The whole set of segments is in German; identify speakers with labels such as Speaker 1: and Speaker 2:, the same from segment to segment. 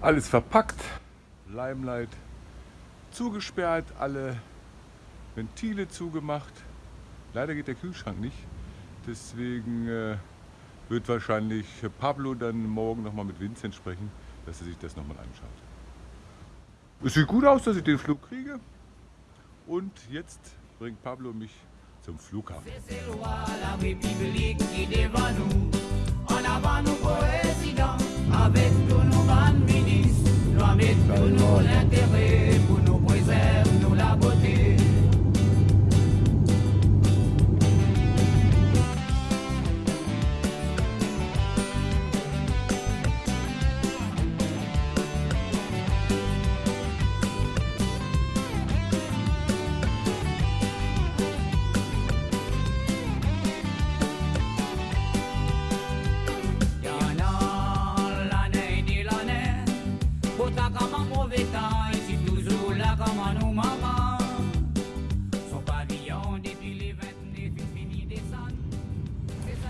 Speaker 1: Alles verpackt, Limelight zugesperrt, alle Ventile zugemacht. Leider geht der Kühlschrank nicht. Deswegen äh, wird wahrscheinlich Pablo dann morgen nochmal mit Vincent sprechen, dass er sich das nochmal anschaut. Es sieht gut aus, dass ich den Flug kriege. Und jetzt bringt Pablo mich zum Flughafen.
Speaker 2: C'est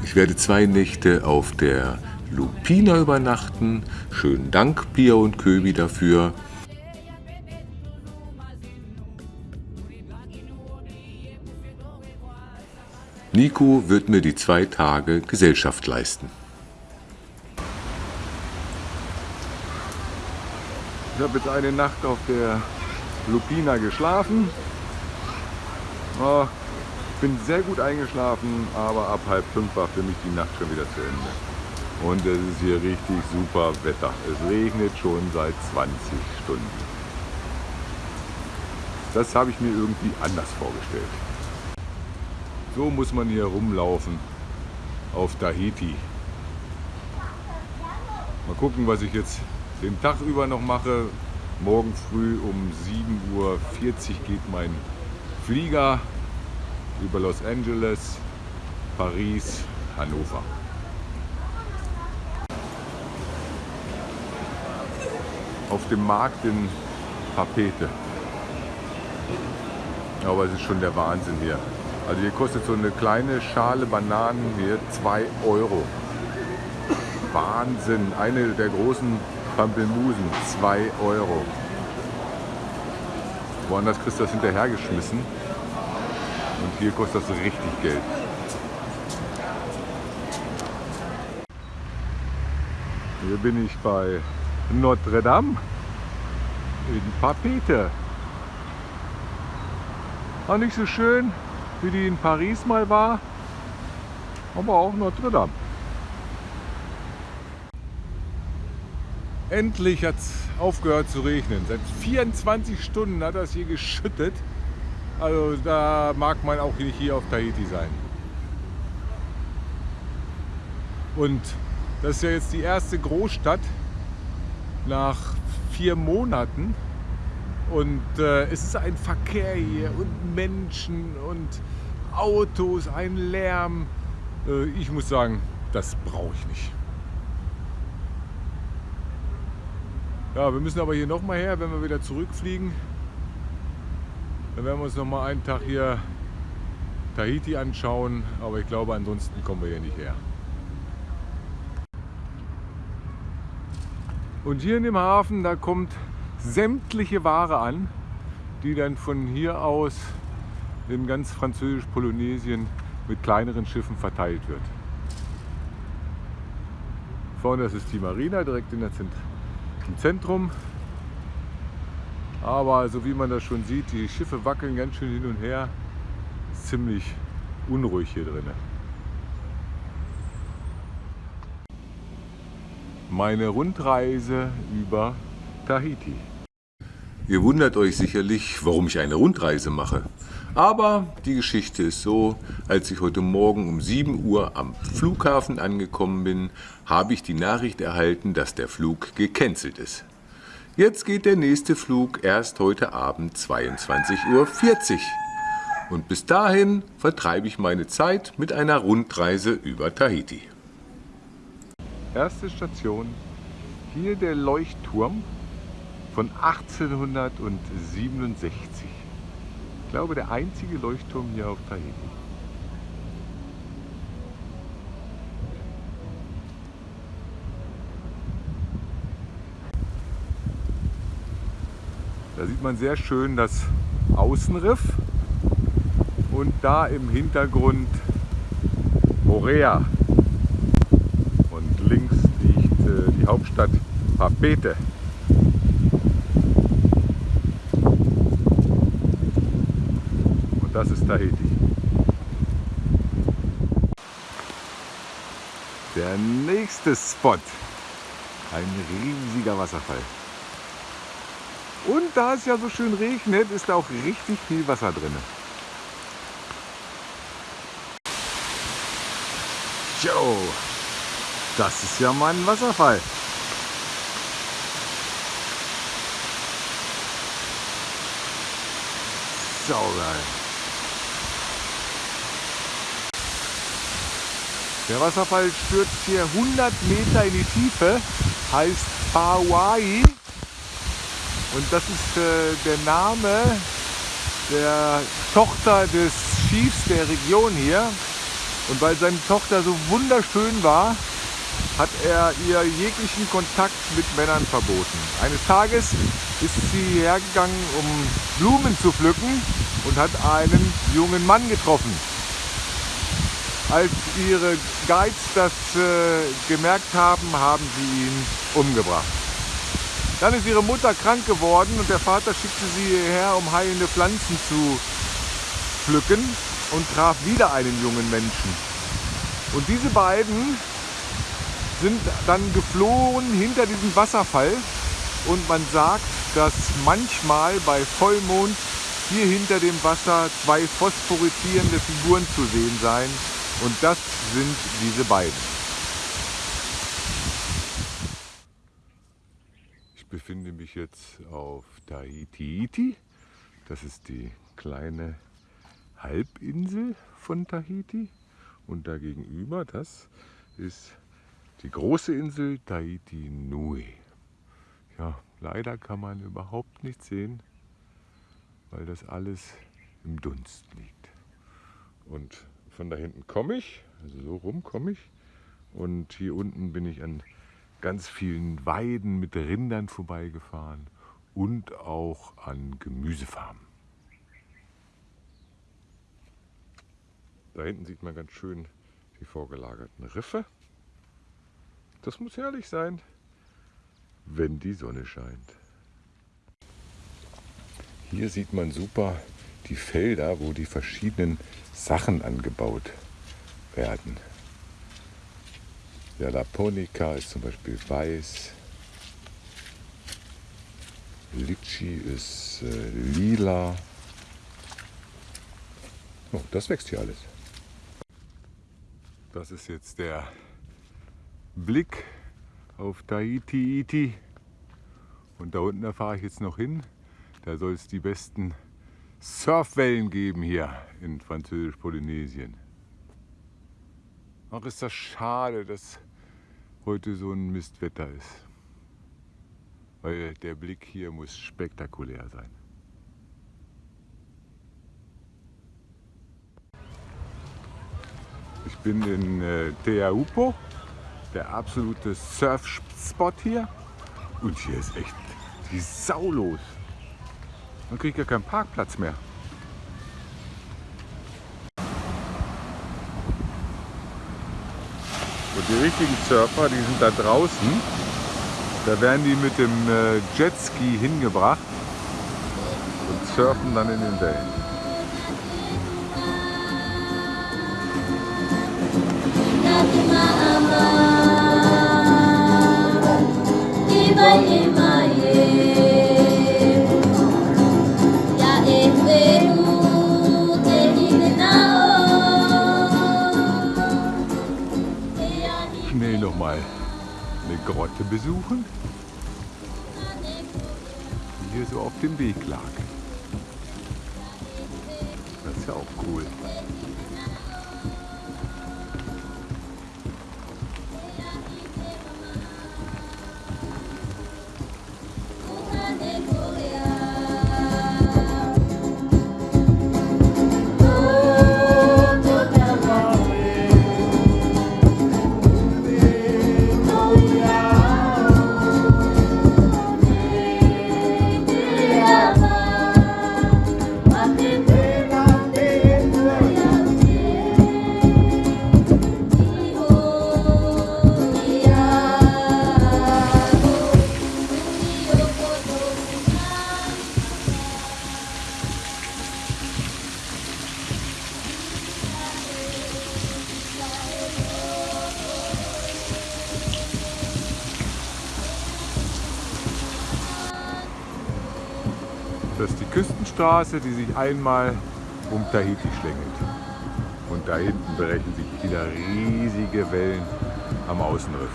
Speaker 3: Ich werde zwei Nächte auf der Lupina übernachten. Schönen Dank, Pia und Köbi, dafür. Nico wird mir die zwei Tage Gesellschaft leisten.
Speaker 1: Ich habe jetzt eine Nacht auf der Lupina geschlafen. Oh, bin sehr gut eingeschlafen, aber ab halb fünf war für mich die Nacht schon wieder zu Ende. Und es ist hier richtig super Wetter. Es regnet schon seit 20 Stunden. Das habe ich mir irgendwie anders vorgestellt. So muss man hier rumlaufen auf Tahiti. Mal gucken, was ich jetzt den Tag über noch mache. Morgen früh um 7.40 Uhr geht mein Flieger über Los Angeles, Paris, Hannover. Auf dem Markt in Papete. Aber es ist schon der Wahnsinn hier. Also hier kostet so eine kleine Schale Bananen hier 2 Euro. Wahnsinn. Eine der großen Pampelmusen, 2 Euro. Woanders kriegst du das hinterhergeschmissen. Und hier kostet das richtig Geld. Hier bin ich bei Notre Dame in Papete. Auch nicht so schön, wie die in Paris mal war, aber auch Notre Dame. Endlich hat es aufgehört zu regnen. Seit 24 Stunden hat das hier geschüttet. Also da mag man auch nicht hier auf Tahiti sein. Und das ist ja jetzt die erste Großstadt nach vier Monaten. Und äh, es ist ein Verkehr hier und Menschen und Autos, ein Lärm. Äh, ich muss sagen, das brauche ich nicht. Ja, wir müssen aber hier nochmal her, wenn wir wieder zurückfliegen. Dann werden wir uns noch mal einen Tag hier Tahiti anschauen, aber ich glaube, ansonsten kommen wir hier nicht her. Und hier in dem Hafen, da kommt sämtliche Ware an, die dann von hier aus in ganz französisch-Polynesien mit kleineren Schiffen verteilt wird. Vorne das ist die Marina, direkt in der Zent im Zentrum. Aber so wie man das schon sieht, die Schiffe wackeln ganz schön hin und her. Ist ziemlich unruhig hier drin. Meine Rundreise über Tahiti.
Speaker 3: Ihr wundert euch sicherlich, warum ich eine Rundreise mache. Aber die Geschichte ist so, als ich heute Morgen um 7 Uhr am Flughafen angekommen bin, habe ich die Nachricht erhalten, dass der Flug gecancelt ist. Jetzt geht der nächste Flug erst heute Abend 22.40 Uhr. Und bis dahin vertreibe ich meine Zeit mit einer Rundreise über Tahiti.
Speaker 1: Erste Station, hier der Leuchtturm von 1867. glaube, der einzige Leuchtturm hier auf Tahiti. Da sieht man sehr schön das Außenriff und da im Hintergrund Morea. Und links liegt äh, die Hauptstadt Papete. Und das ist Tahiti. Der nächste Spot. Ein riesiger Wasserfall. Und da es ja so schön regnet, ist da auch richtig viel Wasser drin. Jo, das ist ja mal ein Wasserfall. Saugeil. Der Wasserfall stürzt hier 100 Meter in die Tiefe, heißt Hawaii. Und das ist äh, der Name der Tochter des Chiefs der Region hier. Und weil seine Tochter so wunderschön war, hat er ihr jeglichen Kontakt mit Männern verboten. Eines Tages ist sie hergegangen, um Blumen zu pflücken und hat einen jungen Mann getroffen. Als ihre Guides das äh, gemerkt haben, haben sie ihn umgebracht. Dann ist ihre Mutter krank geworden und der Vater schickte sie hierher, um heilende Pflanzen zu pflücken und traf wieder einen jungen Menschen. Und diese beiden sind dann geflohen hinter diesem Wasserfall und man sagt, dass manchmal bei Vollmond hier hinter dem Wasser zwei phosphoreszierende Figuren zu sehen seien und das sind diese beiden. Ich befinde mich jetzt auf Tahiti. Das ist die kleine Halbinsel von Tahiti und dagegenüber, das ist die große Insel Tahiti Nui. Ja, leider kann man überhaupt nichts sehen, weil das alles im Dunst liegt. Und von da hinten komme ich, also so rum komme ich. Und hier unten bin ich an ganz vielen Weiden mit Rindern vorbeigefahren und auch an Gemüsefarmen. Da hinten sieht man ganz schön die vorgelagerten Riffe. Das muss herrlich sein, wenn die Sonne scheint. Hier sieht man super die Felder, wo die verschiedenen Sachen angebaut werden. Der Laponica ist zum Beispiel weiß. Litchi ist äh, lila. Oh, das wächst hier alles. Das ist jetzt der Blick auf Tahiti Iti. Und da unten fahre ich jetzt noch hin. Da soll es die besten Surfwellen geben hier in Französisch-Polynesien. Ach, ist das schade, dass heute so ein Mistwetter ist. Weil der Blick hier muss spektakulär sein. Ich bin in äh, Teaupo, der absolute Surfspot hier. Und hier ist echt die Sau los. Man kriegt ja keinen Parkplatz mehr. Und die richtigen Surfer, die sind da draußen. Da werden die mit dem äh, Jetski hingebracht und surfen dann in den Wellen. Besuchen, die hier so auf dem Weg lag. Das ist ja auch cool. Das ist die Küstenstraße, die sich einmal um Tahiti schlängelt. Und da hinten brechen sich wieder riesige Wellen am Außenriff.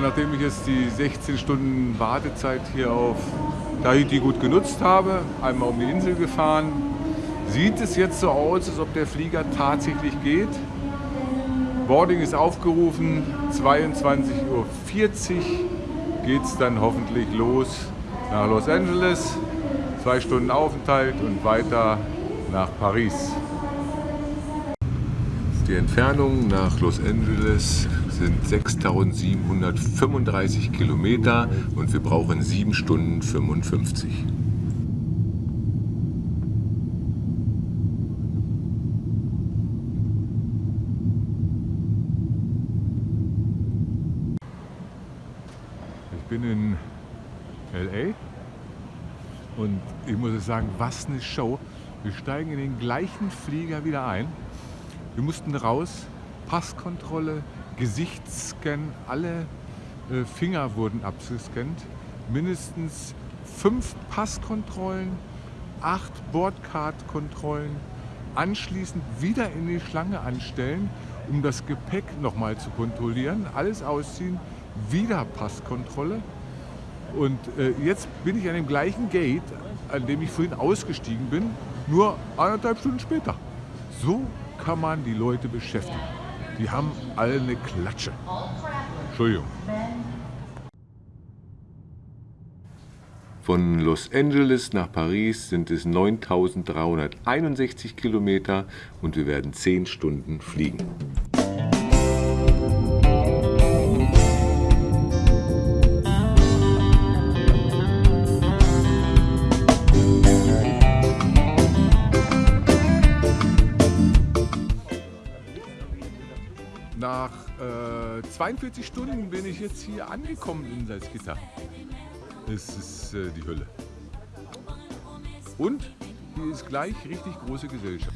Speaker 1: Und nachdem ich jetzt die 16 Stunden Wartezeit hier auf Tahiti gut genutzt habe, einmal um die Insel gefahren, sieht es jetzt so aus, als ob der Flieger tatsächlich geht. Boarding ist aufgerufen, 22.40 Uhr geht es dann hoffentlich los nach Los Angeles. Zwei Stunden Aufenthalt und weiter nach Paris.
Speaker 3: Die Entfernung nach Los Angeles sind 6735 Kilometer und wir brauchen 7 Stunden 55.
Speaker 1: Ich bin in LA und ich muss sagen, was eine Show. Wir steigen in den gleichen Flieger wieder ein. Wir mussten raus, Passkontrolle, Gesichtsscan, alle äh, Finger wurden abgescannt. Mindestens fünf Passkontrollen, acht Bordcard-Kontrollen, anschließend wieder in die Schlange anstellen, um das Gepäck nochmal zu kontrollieren, alles ausziehen, wieder Passkontrolle. Und äh, jetzt bin ich an dem gleichen Gate, an dem ich vorhin ausgestiegen bin, nur anderthalb Stunden später. So kann man die Leute beschäftigen. Die haben alle eine Klatsche. Entschuldigung.
Speaker 3: Von Los Angeles nach Paris sind es 9361 Kilometer und wir werden 10 Stunden fliegen.
Speaker 1: 42 Stunden bin ich jetzt hier angekommen in Salzgitter. Es ist äh, die Hölle. Und hier ist gleich richtig große Gesellschaft.